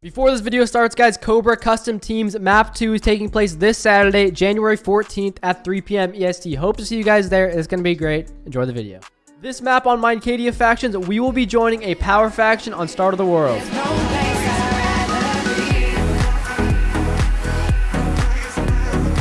Before this video starts, guys, Cobra Custom Teams Map 2 is taking place this Saturday, January 14th at 3 p.m. EST. Hope to see you guys there. It's going to be great. Enjoy the video. This map on Minecadia Factions, we will be joining a power faction on Start of the World.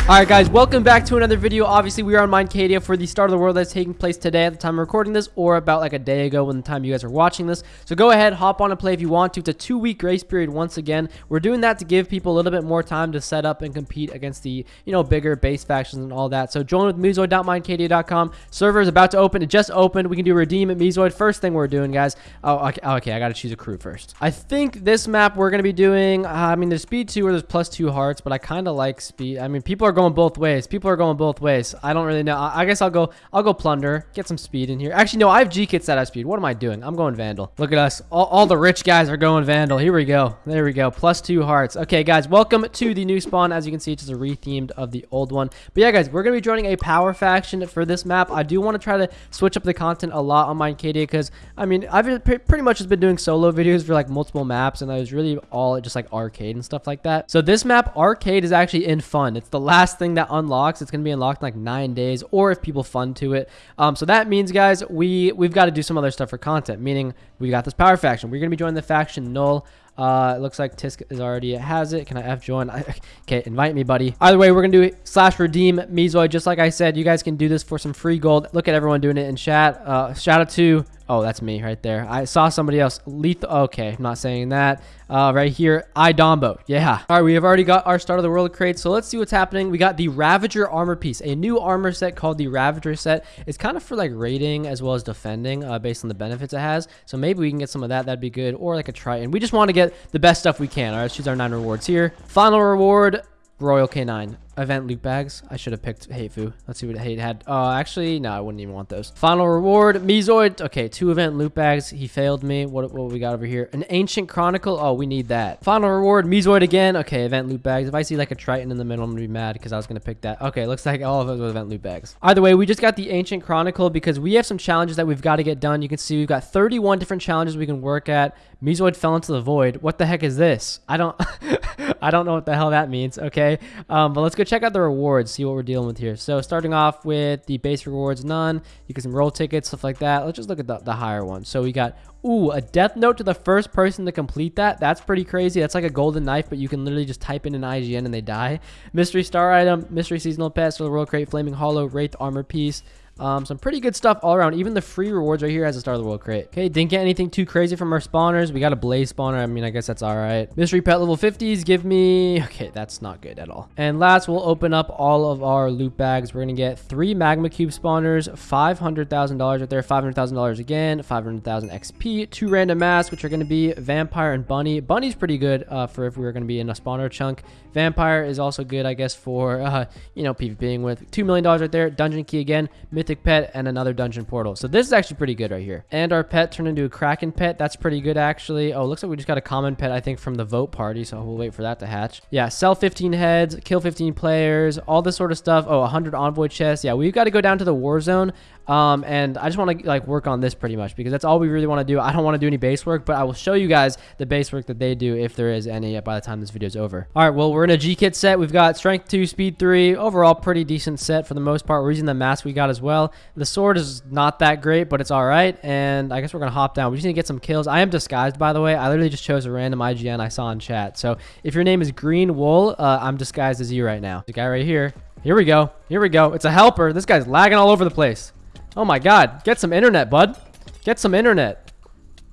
Alright guys, welcome back to another video. Obviously, we are on Minecadia for the start of the world that's taking place today at the time of recording this, or about like a day ago when the time you guys are watching this. So go ahead, hop on and play if you want to. It's a two-week grace period once again. We're doing that to give people a little bit more time to set up and compete against the, you know, bigger base factions and all that. So join with Mezoid.minecadia.com. Server is about to open. It just opened. We can do redeem at Mezoid. First thing we're doing, guys. Oh, okay, okay I got to choose a crew first. I think this map we're to be doing, uh, I mean, there's speed 2 or there's plus 2 hearts, but I kind of like speed. I mean, people are going both ways. People are going both ways. I don't really know. I, I guess I'll go I'll go plunder. Get some speed in here. Actually, no, I have G-kits that have speed. What am I doing? I'm going Vandal. Look at us. All, all the rich guys are going Vandal. Here we go. There we go. Plus two hearts. Okay, guys, welcome to the new spawn. As you can see, it's just a rethemed of the old one. But yeah, guys, we're going to be joining a power faction for this map. I do want to try to switch up the content a lot on Minecadia because, I mean, I've pretty much just been doing solo videos for like multiple maps and I was really all just like arcade and stuff like that. So this map, arcade, is actually in fun. It's the last thing that unlocks. It's going to be be unlocked in like nine days or if people fund to it. Um, so that means, guys, we, we've got to do some other stuff for content, meaning we got this power faction. We're going to be joining the faction Null. Uh, it looks like Tisk is already has it. Can I F join? okay, invite me, buddy. Either way, we're going to do slash redeem Mezoid. Just like I said, you guys can do this for some free gold. Look at everyone doing it in chat. Uh, shout out to Oh, that's me right there. I saw somebody else. Lethal. Okay, I'm not saying that. Uh, right here, Idombo. Yeah. All right, we have already got our Start of the World crate. So let's see what's happening. We got the Ravager armor piece, a new armor set called the Ravager set. It's kind of for like raiding as well as defending uh, based on the benefits it has. So maybe we can get some of that. That'd be good. Or like a Triton. We just want to get the best stuff we can. All right, let's choose our nine rewards here. Final reward, Royal K9 event loot bags. I should have picked Hatefu. Let's see what Hate had. Uh, actually, no, I wouldn't even want those. Final reward, Mezoid. Okay, two event loot bags. He failed me. What, what we got over here? An Ancient Chronicle. Oh, we need that. Final reward, Mezoid again. Okay, event loot bags. If I see like a Triton in the middle, I'm to be mad because I was to pick that. Okay, looks like all of those with event loot bags. Either way, we just got the Ancient Chronicle because we have some challenges that we've got to get done. You can see we've got 31 different challenges we can work at. Mezoid fell into the void. What the heck is this? I don't, I don't know what the hell that means. Okay, um, but let's go check out the rewards see what we're dealing with here. So starting off with the base rewards, none. You get some roll tickets, stuff like that. Let's just look at the, the higher one. So we got, ooh, a death note to the first person to complete that. That's pretty crazy. That's like a golden knife, but you can literally just type in an IGN and they die. Mystery star item, mystery seasonal pass, for the world crate, flaming hollow, wraith armor piece. Um, some pretty good stuff all around. Even the free rewards right here as a Start of the World crate. Okay, didn't get anything too crazy from our spawners. We got a Blaze spawner. I mean, I guess that's all right. Mystery pet level 50s give me... Okay, that's not good at all. And last, we'll open up all of our loot bags. We're going to get three Magma Cube spawners, $500,000 right there, $500,000 again, 500,000 XP, two random masks, which are going to be Vampire and Bunny. Bunny's pretty good uh, for if we were going to be in a spawner chunk. Vampire is also good, I guess, for, uh, you know, PvPing with $2 million right there. Dungeon key again. Myth mythic pet and another dungeon portal. So this is actually pretty good right here. And our pet turned into a kraken pet. That's pretty good actually. Oh, looks like we just got a common pet, I think, from the vote party. So we'll wait for that to hatch. Yeah, sell 15 heads, kill 15 players, all this sort of stuff. Oh, 100 envoy chests. Yeah, we've got to go down to the war zone. Um, and I just want to like work on this pretty much because that's all we really want to do. I don't want to do any base work, but I will show you guys the base work that they do if there is any by the time this video is over. All right, well, we're in a G-kit set. We've got strength 2, speed 3. Overall, pretty decent set for the most part. We're using the mask we got as well. The sword is not that great, but it's all right. And I guess we're going to hop down. We just need to get some kills. I am disguised, by the way. I literally just chose a random IGN I saw in chat. So if your name is Green Wool, uh, I'm disguised as you right now. The guy right here. Here we go. Here we go. It's a helper. This guy's lagging all over the place. Oh my god. Get some internet, bud. Get some internet.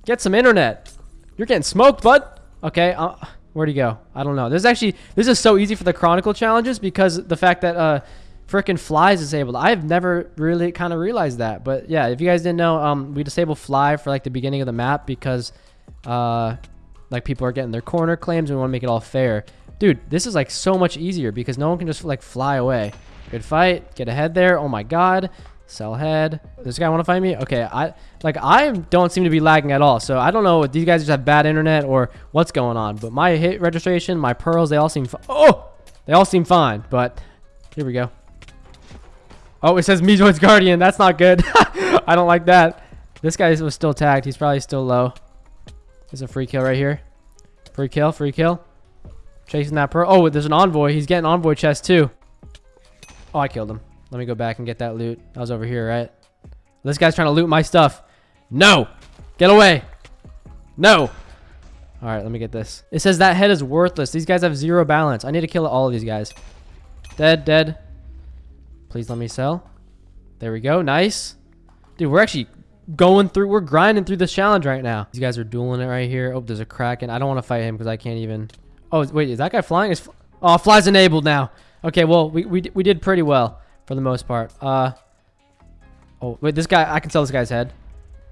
Get some internet. You're getting smoked, bud. Okay. Uh, where'd he go? I don't know. This is actually, this is so easy for the Chronicle challenges because the fact that uh, freaking fly is disabled. I've never really kind of realized that. But yeah, if you guys didn't know, um, we disable fly for like the beginning of the map because uh, like people are getting their corner claims and we want to make it all fair. Dude, this is like so much easier because no one can just like fly away. Good fight. Get ahead there. Oh my god. Sell head. This guy want to find me? Okay, I like I don't seem to be lagging at all. So I don't know if these guys just have bad internet or what's going on. But my hit registration, my pearls, they all seem oh, they all seem fine. But here we go. Oh, it says Mezoid's Guardian. That's not good. I don't like that. This guy was still tagged. He's probably still low. There's a free kill right here. Free kill, free kill. Chasing that pearl. Oh, there's an envoy. He's getting envoy chest too. Oh, I killed him. Let me go back and get that loot. I was over here, right? This guy's trying to loot my stuff. No! Get away! No! Alright, let me get this. It says that head is worthless. These guys have zero balance. I need to kill all of these guys. Dead, dead. Please let me sell. There we go. Nice. Dude, we're actually going through, we're grinding through this challenge right now. These guys are dueling it right here. Oh, there's a Kraken. I don't want to fight him because I can't even. Oh, wait, is that guy flying? Is Oh, fly's enabled now. Okay, well, we, we, we did pretty well for the most part. Uh, Oh, wait, this guy, I can sell this guy's head.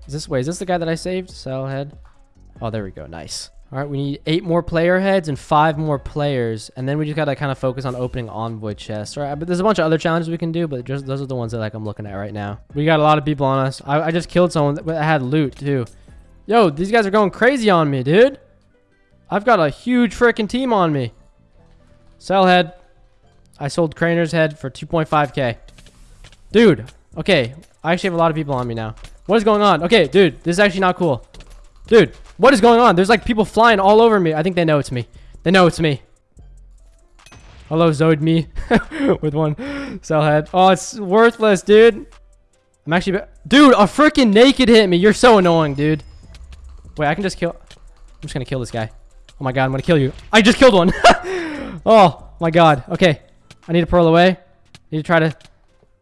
Is this, wait, is this the guy that I saved? Sell head. Oh, there we go. Nice. All right, we need eight more player heads and five more players. And then we just got to kind of focus on opening envoy chests. All right, but there's a bunch of other challenges we can do, but just those are the ones that like I'm looking at right now. We got a lot of people on us. I, I just killed someone that had loot too. Yo, these guys are going crazy on me, dude. I've got a huge freaking team on me. Sell head. I sold Craner's head for 2.5k. Dude, okay. I actually have a lot of people on me now. What is going on? Okay, dude, this is actually not cool. Dude, what is going on? There's like people flying all over me. I think they know it's me. They know it's me. Hello, Zoid me. With one cell head. Oh, it's worthless, dude. I'm actually... Dude, a freaking naked hit me. You're so annoying, dude. Wait, I can just kill... I'm just gonna kill this guy. Oh my god, I'm gonna kill you. I just killed one. oh my god. Okay. I need to pearl away. Need to try to...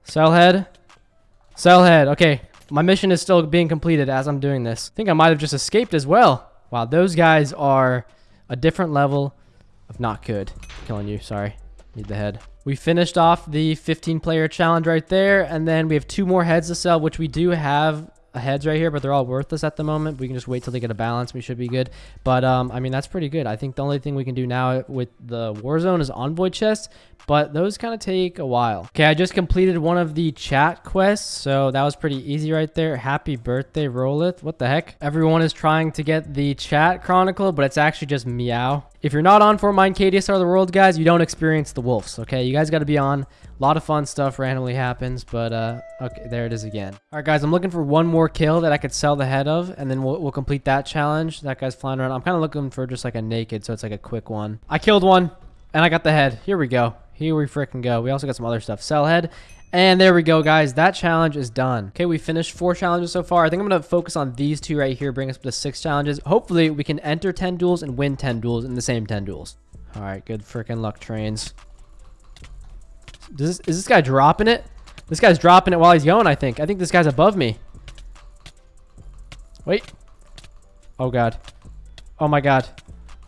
sell head. Sell head. Okay. My mission is still being completed as I'm doing this. I think I might have just escaped as well. Wow, those guys are a different level of not good. Killing you, sorry. Need the head. We finished off the 15 player challenge right there. And then we have two more heads to sell, which we do have heads right here, but they're all worthless at the moment. We can just wait till they get a balance. We should be good. But, um, I mean, that's pretty good. I think the only thing we can do now with the Warzone is Envoy chests, but those kind of take a while. Okay, I just completed one of the chat quests, so that was pretty easy right there. Happy birthday, Rollith. What the heck? Everyone is trying to get the chat chronicle, but it's actually just meow. If you're not on for Mine KDSR the World, guys, you don't experience the wolves, okay? You guys got to be on. A lot of fun stuff randomly happens, but uh, okay, there it is again. All right, guys, I'm looking for one more kill that I could sell the head of, and then we'll, we'll complete that challenge. That guy's flying around. I'm kind of looking for just like a naked, so it's like a quick one. I killed one, and I got the head. Here we go. Here we freaking go. We also got some other stuff. Sell head. And there we go, guys. That challenge is done. Okay, we finished four challenges so far. I think I'm going to focus on these two right here, bring us up to six challenges. Hopefully, we can enter 10 duels and win 10 duels in the same 10 duels. All right, good freaking luck, trains. This, is this guy dropping it? This guy's dropping it while he's going, I think. I think this guy's above me. Wait. Oh, God. Oh, my God.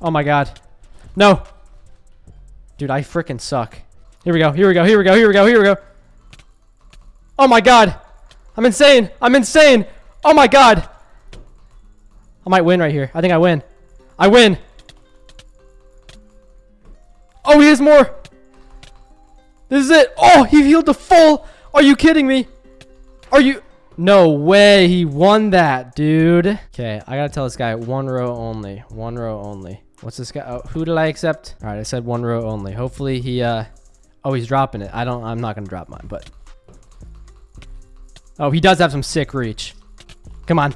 Oh, my God. No. Dude, I freaking suck. Here we go. Here we go. Here we go. Here we go. Here we go. Oh, my God. I'm insane. I'm insane. Oh, my God. I might win right here. I think I win. I win. Oh, he has more. This is it. Oh, he healed the full. Are you kidding me? Are you? No way. He won that, dude. Okay, I gotta tell this guy one row only. One row only. What's this guy? Oh, who did I accept? All right, I said one row only. Hopefully he, uh, oh, he's dropping it. I don't, I'm not gonna drop mine, but. Oh, he does have some sick reach. Come on.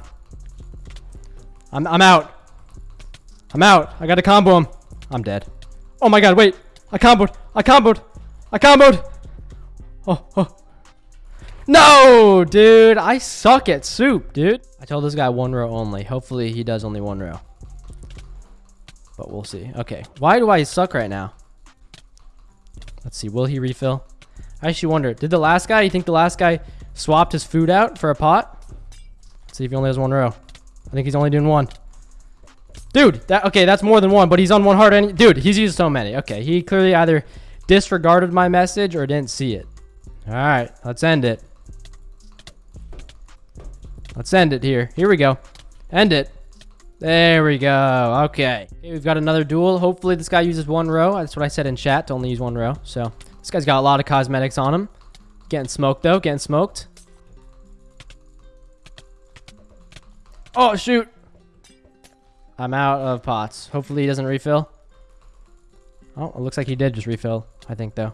I'm, I'm out. I'm out. I gotta combo him. I'm dead. Oh my god, wait. I comboed. I comboed. I comboed. Oh, oh. No, dude. I suck at soup, dude. I told this guy one row only. Hopefully he does only one row. But we'll see. Okay. Why do I suck right now? Let's see. Will he refill? I actually wonder. Did the last guy, you think the last guy swapped his food out for a pot? Let's see if he only has one row. I think he's only doing one. Dude, that okay, that's more than one, but he's on one heart. Any, dude, he's used so many. Okay, he clearly either disregarded my message or didn't see it. All right, let's end it. Let's end it here. Here we go. End it. There we go. Okay. okay. We've got another duel. Hopefully this guy uses one row. That's what I said in chat to only use one row. So this guy's got a lot of cosmetics on him. Getting smoked though. Getting smoked. Oh, shoot. I'm out of pots. Hopefully he doesn't refill. Oh, it looks like he did just refill, I think, though.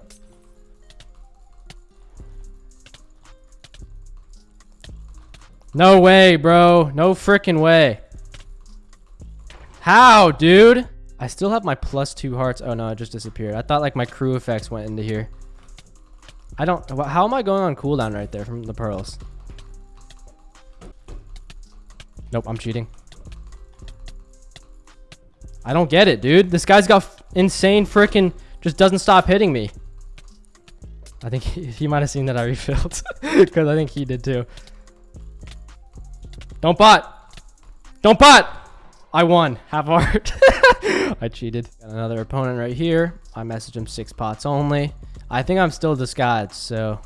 No way, bro. No freaking way. How, dude? I still have my plus two hearts. Oh no, it just disappeared. I thought like my crew effects went into here. I don't, how am I going on cooldown right there from the pearls? Nope, I'm cheating. I don't get it, dude. This guy's got insane freaking, just doesn't stop hitting me. I think he, he might have seen that I refilled because I think he did too. Don't bot. Don't bot. I won. Half art. I cheated. Got another opponent right here. I messaged him six pots only. I think I'm still disguised, so.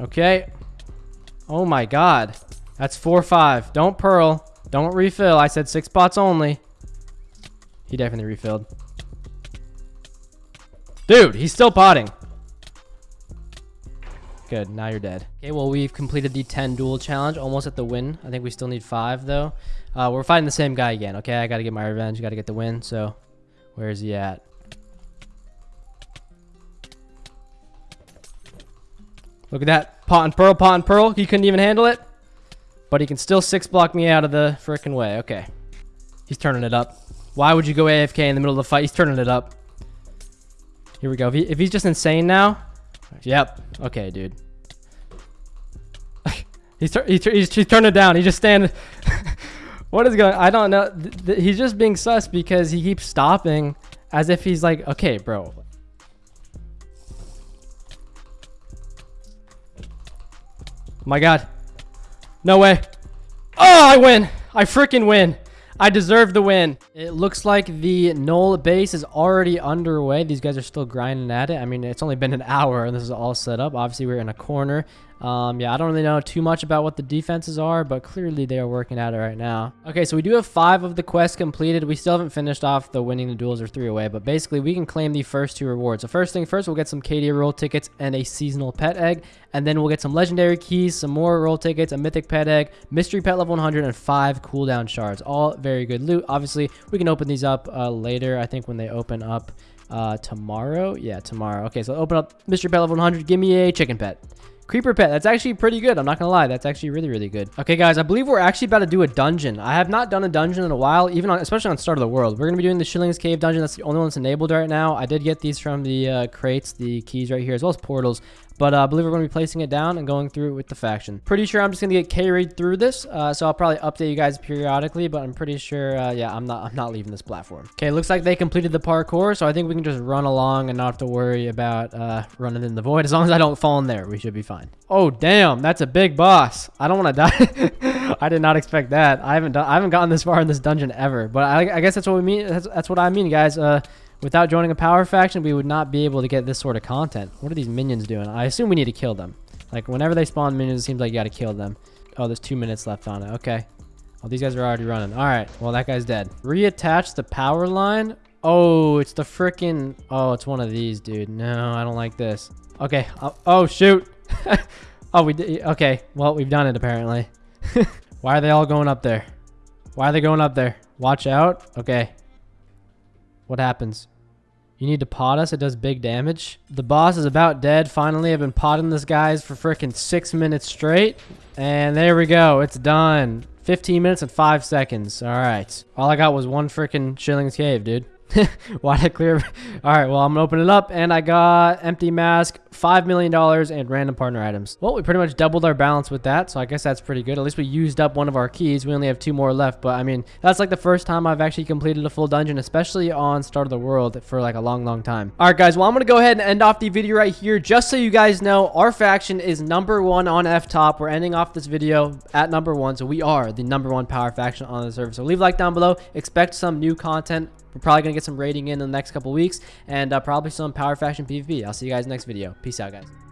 okay. Oh my god. That's 4-5. Don't pearl. Don't refill. I said six pots only. He definitely refilled. Dude, he's still potting. Good, now you're dead. Okay, well, we've completed the 10 duel challenge, almost at the win. I think we still need 5, though. Uh, we're fighting the same guy again, okay? I gotta get my revenge, gotta get the win, so where is he at? Look at that. Pot and Pearl, Pot and Pearl. He couldn't even handle it. But he can still six block me out of the freaking way. Okay. He's turning it up. Why would you go AFK in the middle of the fight? He's turning it up. Here we go. If, he, if he's just insane now. Yep. Okay, dude. he's, he's, he's, he's turning it down. He just stand. what is going I don't know. Th he's just being sus because he keeps stopping as if he's like, okay, bro. My God. No way. Oh, I win. I freaking win. I deserve the win. It looks like the null base is already underway. These guys are still grinding at it. I mean, it's only been an hour and this is all set up. Obviously, we're in a corner. Um, yeah, I don't really know too much about what the defenses are, but clearly they are working at it right now. Okay, so we do have five of the quests completed. We still haven't finished off the winning the duels or three away, but basically we can claim the first two rewards. So first thing first, we'll get some Cadia roll tickets and a seasonal pet egg, and then we'll get some legendary keys, some more roll tickets, a mythic pet egg, mystery pet level 100, and five cooldown shards. All very good loot. Obviously, we can open these up uh, later, I think when they open up uh, tomorrow. Yeah, tomorrow. Okay, so open up mystery pet level 100. Give me a chicken pet. Creeper pet, that's actually pretty good. I'm not gonna lie, that's actually really, really good. Okay, guys, I believe we're actually about to do a dungeon. I have not done a dungeon in a while, even on, especially on Start of the World. We're gonna be doing the Shillings Cave dungeon. That's the only one that's enabled right now. I did get these from the uh, crates, the keys right here, as well as portals. But uh, I believe we're going to be placing it down and going through it with the faction. Pretty sure I'm just going to get carried through this. Uh, so I'll probably update you guys periodically. But I'm pretty sure, uh, yeah, I'm not I'm not leaving this platform. Okay, looks like they completed the parkour. So I think we can just run along and not have to worry about uh, running in the void. As long as I don't fall in there, we should be fine. Oh, damn. That's a big boss. I don't want to die. I did not expect that. I haven't done, I haven't gotten this far in this dungeon ever. But I, I guess that's what we mean. That's, that's what I mean, guys. Without joining a power faction, we would not be able to get this sort of content. What are these minions doing? I assume we need to kill them. Like, whenever they spawn minions, it seems like you gotta kill them. Oh, there's two minutes left on it. Okay. Oh, these guys are already running. All right. Well, that guy's dead. Reattach the power line. Oh, it's the freaking... Oh, it's one of these, dude. No, I don't like this. Okay. Oh, oh shoot. oh, we did... Okay. Well, we've done it, apparently. Why are they all going up there? Why are they going up there? Watch out. Okay. What happens? You need to pot us. It does big damage. The boss is about dead. Finally, I've been potting this guys for freaking six minutes straight. And there we go. It's done. 15 minutes and 5 seconds. All right. All I got was one freaking Shillings Cave, dude. Why'd clear? All right, well, I'm to open it up, and I got empty mask, $5 million, and random partner items. Well, we pretty much doubled our balance with that, so I guess that's pretty good. At least we used up one of our keys. We only have two more left, but I mean, that's like the first time I've actually completed a full dungeon, especially on Start of the World for like a long, long time. All right, guys, well, I'm to go ahead and end off the video right here. Just so you guys know, our faction is number one on F-Top. We're ending off this video at number one, so we are the number one power faction on the server. So leave a like down below. Expect some new content we're probably going to get some rating in the next couple weeks and uh, probably some Power Faction PvP. I'll see you guys next video. Peace out, guys.